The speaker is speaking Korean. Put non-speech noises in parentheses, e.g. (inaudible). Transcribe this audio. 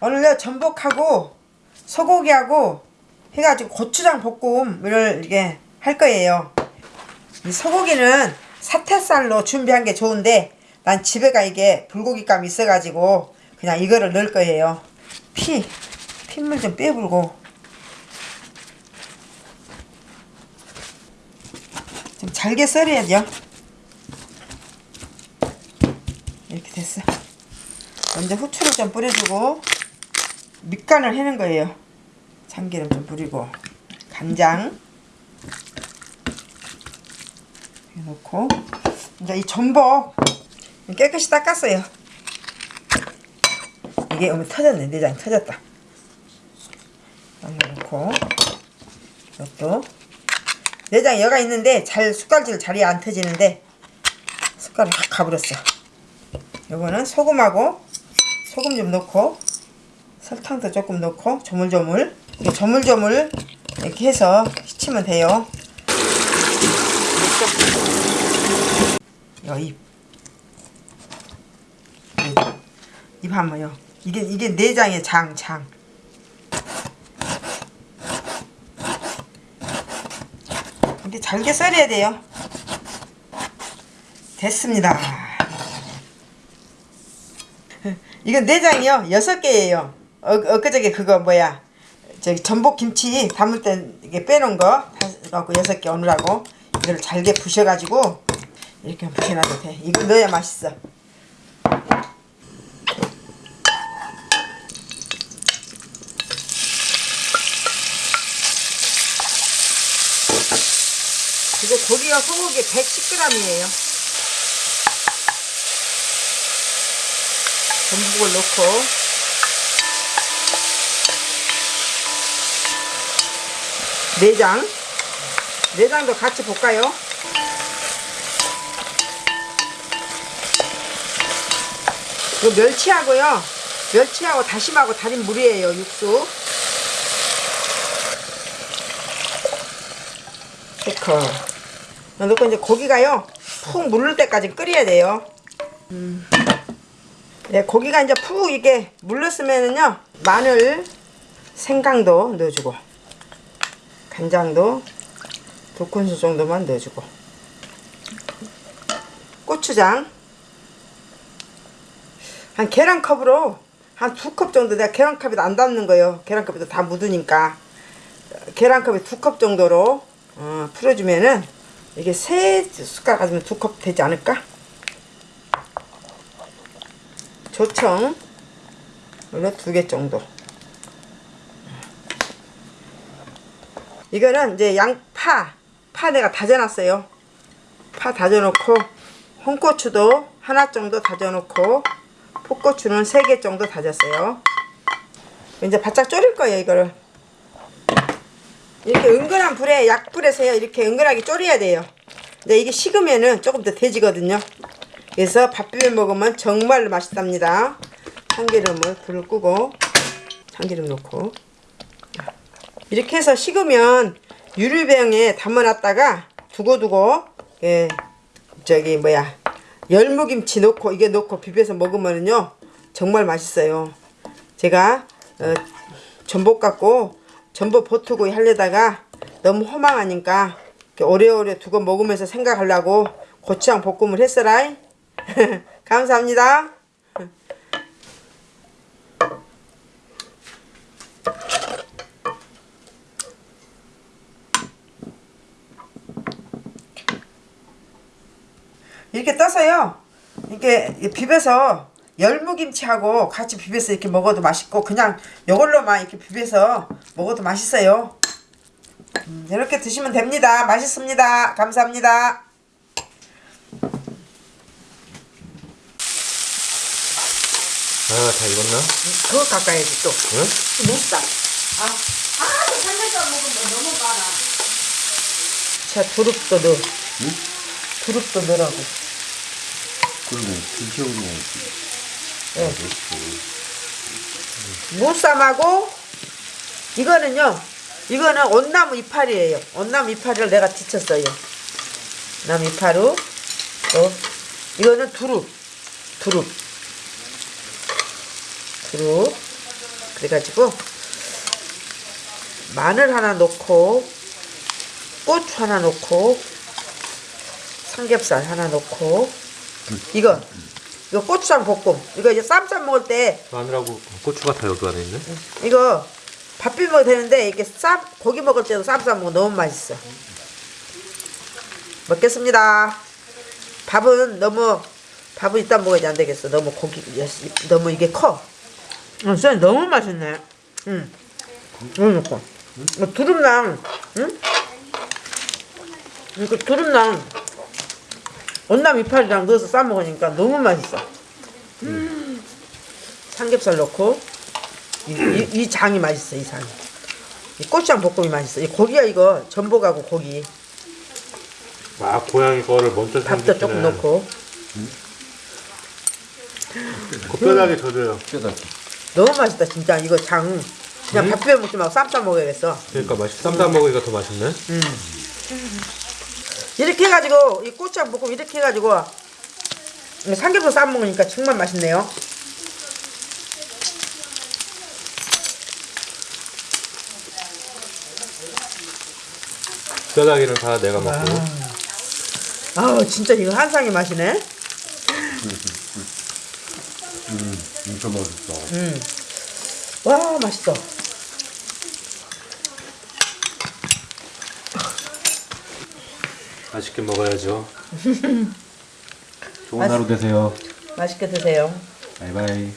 오늘 전복하고 소고기하고 해가지고 고추장 볶음을 이게 할 거예요. 이 소고기는 사태살로 준비한 게 좋은데 난 집에가 이게 불고기감이 있어가지고 그냥 이거를 넣을 거예요. 피, 핏물 좀 빼불고 좀 잘게 썰어야 돼요. 이렇게 됐어. 먼저 후추를 좀 뿌려주고 밑간을 해는 거예요. 참기름 좀 뿌리고 간장 넣고 이제 이 전복 깨끗이 닦았어요. 이게 어머 터졌네 내장 터졌다. 넣고 이것도 내장 여가 있는데 잘 숟갈질 자리에 안 터지는데 숟갈을 확 가버렸어. 요거는 소금하고 소금 좀 넣고 설탕도 조금 넣고 조물조물 조물조물 이렇게 해서 씻으면 돼요. 여입 입 한번요. 이게 이게 내장의 장 장. 이렇게 잘게 썰어야 돼요. 됐습니다. (laughs) 이건 내장이요 여섯 개예요. 어, 엊그저께 그거 뭐야 저기 전복 김치 담을 때 이게 빼놓은 거 갖고 여섯 개 오느라고 이거를 잘게 부셔가지고 이렇게 부셔놔도 돼. 이거 넣어야 맛있어. 이거 고기가 소고기 110g이에요. 전복을 넣고 내장 내장도 같이 볶아요. 이거 멸치하고요. 멸치하고 다심하고 다진 물이에요. 육수. 체크. 넣고 이제 고기가요. 푹 물을 때까지 끓여야 돼요. 음. 네, 고기가 이제 푹 이게 물렀으면은요. 마늘, 생강도 넣어주고 간장도 두 큰술 정도만 넣어주고. 고추장. 한 계란컵으로 한 두 컵 정도 내가 계란컵에도 안 담는 거예요. 계란컵에도 다 묻으니까. 계란컵에 두 컵 정도로 어, 풀어주면은 이게 세 숟가락 가지면 두 컵 되지 않을까? 조청. 원래 두개 정도 이거는 이제 양파 파 내가 다져놨어요. 파 다져놓고 홍고추도 하나 정도 다져놓고 풋고추는 세개 정도 다졌어요. 이제 바짝 졸일 거예요 이거를. 이렇게 은근한 불에 약불에서요. 이렇게 은근하게 졸여야 돼요. 근데 이게 식으면은 조금 더 돼지거든요. 그래서 밥 비벼 먹으면 정말 맛있답니다. 참기름을 불을 끄고 참기름 넣고 이렇게 해서 식으면 유리병에 담아놨다가 두고두고 예 저기 뭐야 열무김치 넣고 이게 넣고 비벼서 먹으면요 정말 맛있어요. 제가 어, 전복 갖고 전복 버투구이 하려다가 너무 허망하니까 오래오래 두고 먹으면서 생각하려고 고추장 볶음을 했어라 (laughs) 감사합니다 이렇게 떠서요. 이렇게 비벼서 열무김치하고 같이 비벼서 이렇게 먹어도 맛있고 그냥 이걸로만 이렇게 비벼서 먹어도 맛있어요. 음, 이렇게 드시면 됩니다. 맛있습니다. 감사합니다. 아, 다 익었나? 그거 깎아야지 또. 응? 못다. 아, 아, 삼겹살 먹으면 너무 많아. 자 두릅도 넣어. 응? 두릅도 넣으라고 그러면 먹지. 네. 무쌈하고 이거는요 이거는 온나무 이파리예요 온나무 이파리를 내가 뒤쳤어요 나무 이파루 또 이거는 두릅 두릅 두릅 그래가지고 마늘 하나 넣고 고추 하나 넣고 삼겹살 하나 넣고 이거 이거 고추장 볶음. 이거 이제 쌈쌈 먹을 때 마늘하고 고추가 다 여기 안에 있네. 이거 밥 비벼 먹어도 되는데 이렇게 쌈 고기 먹을 때도 쌈쌈 먹으면 너무 맛있어. 먹겠습니다. 밥은 너무 밥은 이따 먹어야지 안 되겠어. 너무 고기 너무 이게 커. 응, 쌤 너무 맛있네. 응. 너무 좋고 어, 두릅랑 응? 이거 두릅랑 온남 이파리랑 넣어서 싸 먹으니까 너무 맛있어. 음. 삼겹살 넣고 이, 이, 이 장이 맛있어 이 장이. 이 고추장 볶음이 맛있어. 이 고기야 이거. 전복하고 고기. 아 고양이 거를 먼저 밥도 조금 넣고. 곱편하게 져줘요. 너무 맛있다 진짜. 이거 장. 그냥 밥 비벼 먹지 말고 쌈싸 먹어야겠어. 그러니까 맛있. 쌈싸 먹으니까 더 맛있네. 이렇게 해가지고 이 고추장 볶음 이렇게 해가지고 삼겹살 싸 먹으니까 정말 맛있네요. 뼈다귀는 다 내가 먹고. 아우 진짜 이거 한상의 맛이네. 진짜 맛있어. 와 맛있어 맛있게 먹어야죠. (laughs) 좋은 하루 되세요. 맛있게 드세요 바이바이.